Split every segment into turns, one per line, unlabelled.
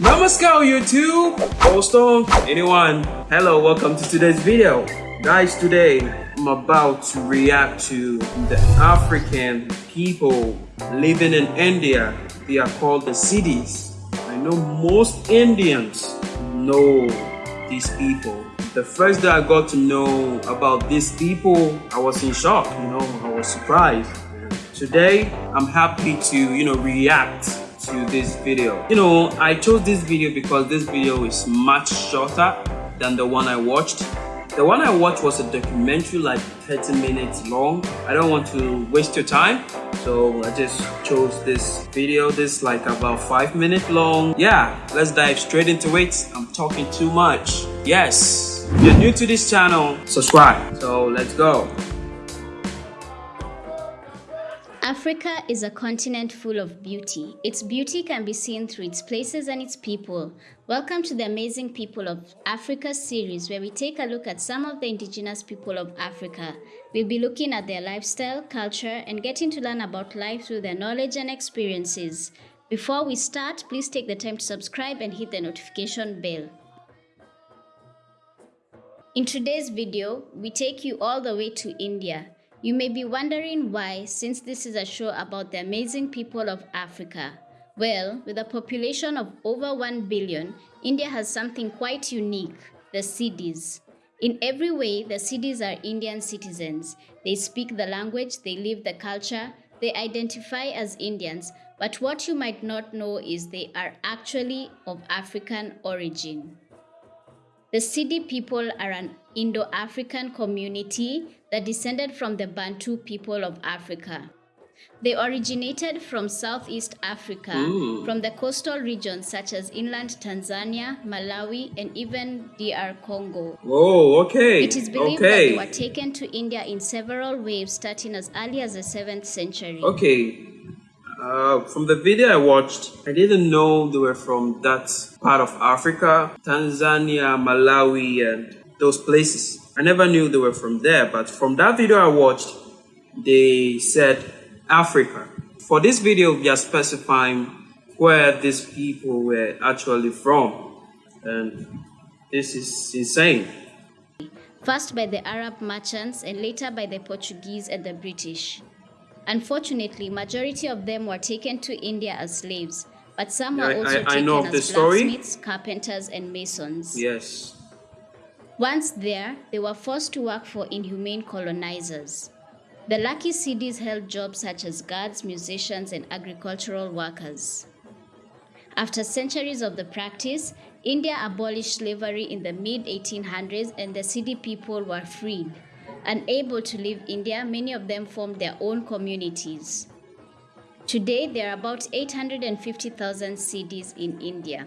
Namaskar YouTube, Boston, anyone. Hello, welcome to today's video. Guys, today I'm about to react to the African people living in India. They are called the Siddhis. I know most Indians know these people. The first day I got to know about these people, I was in shock, you know, I was surprised. Today, I'm happy to, you know, react to this video. You know, I chose this video because this video is much shorter than the one I watched. The one I watched was a documentary like 30 minutes long. I don't want to waste your time. So I just chose this video, this like about five minutes long. Yeah, let's dive straight into it. I'm talking too much. Yes, if you're new to this channel, subscribe. So let's go.
Africa is a continent full of beauty. Its beauty can be seen through its places and its people. Welcome to the Amazing People of Africa series, where we take a look at some of the indigenous people of Africa. We'll be looking at their lifestyle, culture, and getting to learn about life through their knowledge and experiences. Before we start, please take the time to subscribe and hit the notification bell. In today's video, we take you all the way to India. You may be wondering why, since this is a show about the amazing people of Africa. Well, with a population of over 1 billion, India has something quite unique the Siddhis. In every way, the Siddhis are Indian citizens. They speak the language, they live the culture, they identify as Indians, but what you might not know is they are actually of African origin. The Siddhi people are an Indo-African community that descended from the Bantu people of Africa. They originated from Southeast Africa, Ooh. from the coastal regions such as inland Tanzania, Malawi, and even DR Congo.
Oh, okay.
It is believed
okay.
that they were taken to India in several waves starting as early as the 7th century.
Okay. Uh, from the video I watched, I didn't know they were from that part of Africa, Tanzania, Malawi, and those places. I never knew they were from there, but from that video I watched, they said Africa. For this video, we are specifying where these people were actually from. And this is insane.
First by the Arab merchants and later by the Portuguese and the British. Unfortunately, majority of them were taken to India as slaves, but some were also I, I taken as blacksmiths, story. carpenters, and masons.
Yes.
Once there, they were forced to work for inhumane colonizers. The lucky Siddhis held jobs such as guards, musicians, and agricultural workers. After centuries of the practice, India abolished slavery in the mid 1800s and the Siddhi people were freed. Unable to leave India, many of them formed their own communities. Today, there are about 850,000 Siddhis in India.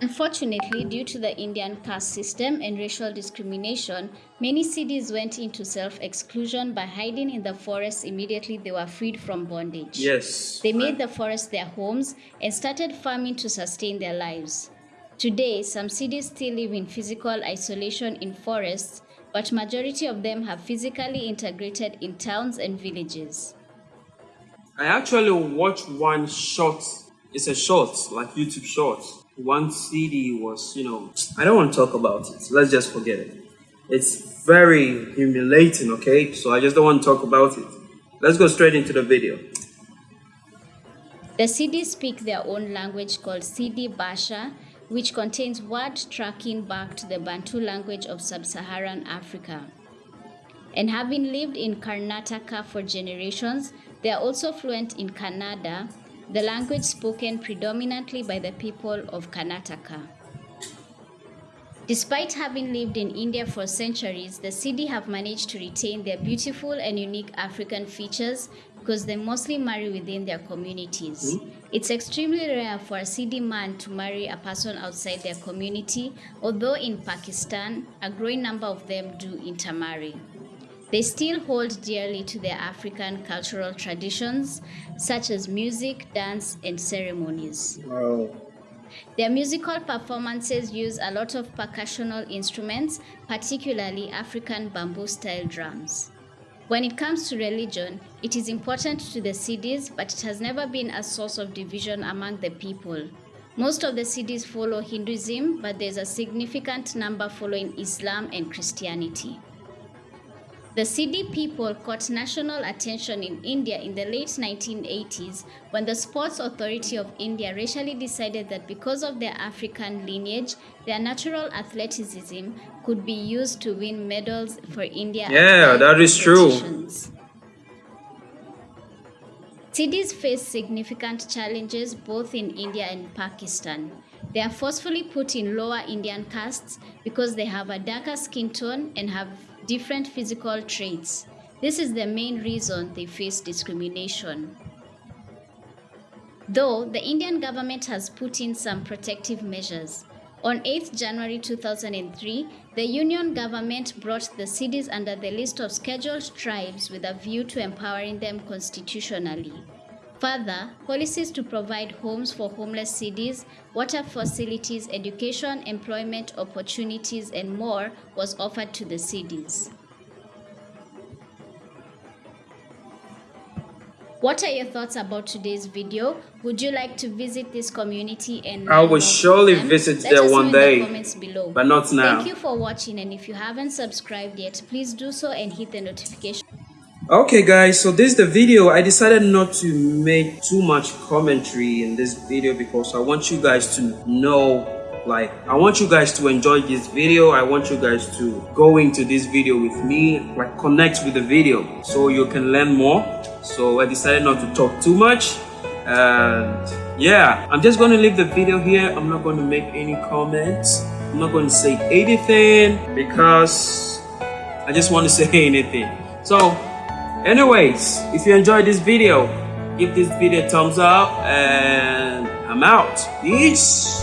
Unfortunately, due to the Indian caste system and racial discrimination, many Siddhis went into self-exclusion by hiding in the forests immediately they were freed from bondage.
Yes.
They made the forest their homes and started farming to sustain their lives. Today, some Siddhis still live in physical isolation in forests, but majority of them have physically integrated in towns and villages.
I actually watched one short, it's a short, like YouTube short, one Siddhi was, you know, I don't want to talk about it. Let's just forget it. It's very humiliating, okay? So I just don't want to talk about it. Let's go straight into the video.
The Siddhis speak their own language called Siddhi Bhasha, which contains word tracking back to the Bantu language of sub-Saharan Africa. And having lived in Karnataka for generations, they are also fluent in Kannada, the language spoken predominantly by the people of Karnataka. Despite having lived in India for centuries, the Siddhi have managed to retain their beautiful and unique African features because they mostly marry within their communities. Mm -hmm. It's extremely rare for a Siddhi man to marry a person outside their community, although in Pakistan, a growing number of them do intermarry. They still hold dearly to their African cultural traditions, such as music, dance, and ceremonies.
Wow.
Their musical performances use a lot of percussional instruments, particularly African bamboo-style drums. When it comes to religion, it is important to the Siddhis, but it has never been a source of division among the people. Most of the Siddhis follow Hinduism, but there's a significant number following Islam and Christianity. The Siddhi people caught national attention in India in the late 1980s when the Sports Authority of India racially decided that because of their African lineage, their natural athleticism could be used to win medals for India.
Yeah, that is true.
Siddhis face significant challenges both in India and Pakistan. They are forcefully put in lower Indian castes because they have a darker skin tone and have different physical traits. This is the main reason they face discrimination. Though the Indian government has put in some protective measures. On 8 January 2003, the Union government brought the Siddhis under the list of scheduled tribes with a view to empowering them constitutionally. Further, policies to provide homes for homeless Siddhis, water facilities, education, employment opportunities, and more was offered to the Siddhis. What are your thoughts about today's video? Would you like to visit this community and
I will surely visit
Let
there one day,
the comments below.
but not now.
Thank you for watching and if you haven't subscribed yet, please do so and hit the notification
Okay guys, so this is the video. I decided not to make too much commentary in this video because I want you guys to know like I want you guys to enjoy this video. I want you guys to go into this video with me, like connect with the video so you can learn more. So I decided not to talk too much and yeah, I'm just going to leave the video here. I'm not going to make any comments. I'm not going to say anything because I just want to say anything. So anyways if you enjoyed this video give this video a thumbs up and i'm out. Peace